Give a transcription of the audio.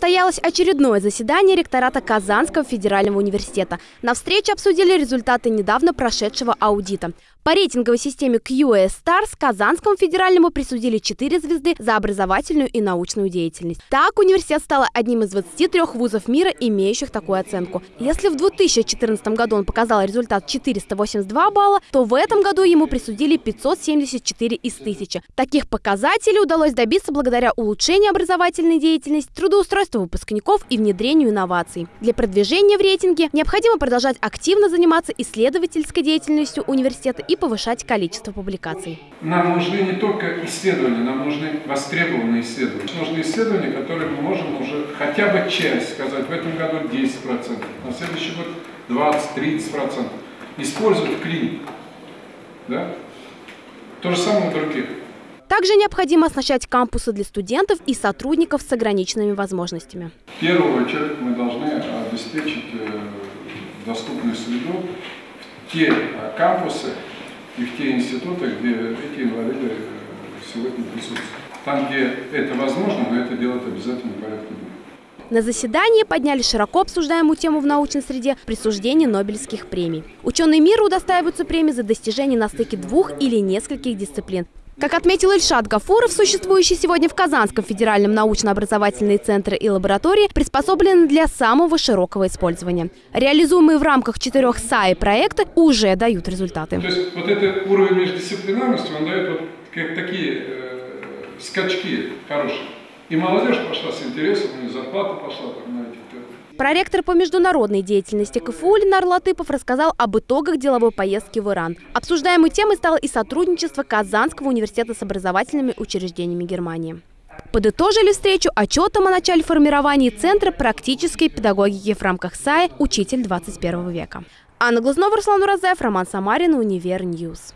Состоялось очередное заседание ректората Казанского федерального университета. На встрече обсудили результаты недавно прошедшего аудита. По рейтинговой системе QS Stars Казанскому федеральному присудили 4 звезды за образовательную и научную деятельность. Так, университет стал одним из 23 вузов мира, имеющих такую оценку. Если в 2014 году он показал результат 482 балла, то в этом году ему присудили 574 из 1000. Таких показателей удалось добиться благодаря улучшению образовательной деятельности, трудоустройству выпускников и внедрению инноваций. Для продвижения в рейтинге необходимо продолжать активно заниматься исследовательской деятельностью университета и повышать количество публикаций. Нам нужны не только исследования, нам нужны востребованные исследования. Нужны исследования, которые мы можем уже хотя бы часть сказать, в этом году 10%, на следующий год 20-30%. Использовать в клинике. Да? То же самое у других. Также необходимо оснащать кампусы для студентов и сотрудников с ограниченными возможностями. В первую очередь мы должны обеспечить э, доступную среду в те э, кампусы, и в те институты, где эти инвалиды э, сегодня присутствуют. Там, где это возможно, но это делать обязательно порядке дня. На заседании подняли широко обсуждаемую тему в научной среде присуждения Нобелевских премий. Ученые мира удостаиваются премии за достижения на стыке двух или нескольких дисциплин. Как отметил Ильшат Гафуров, существующие сегодня в Казанском федеральном научно-образовательные центры и лаборатории приспособлены для самого широкого использования. Реализуемые в рамках четырех САИ проекты уже дают результаты. То есть вот этот уровень междисциплинарности, он дает вот как такие э, скачки хорошие. И молодежь пошла с интересом, и зарплата пошла там на этих Проректор по международной деятельности КФУ Ленар Латыпов рассказал об итогах деловой поездки в Иран. Обсуждаемой темой стало и сотрудничество Казанского университета с образовательными учреждениями Германии. Подытожили встречу отчетом о начале формирования Центра практической педагогики в рамках САЕ «Учитель 21 века». Анна Глазнова, Руслан Уразаев, Роман Самарин, Универ News.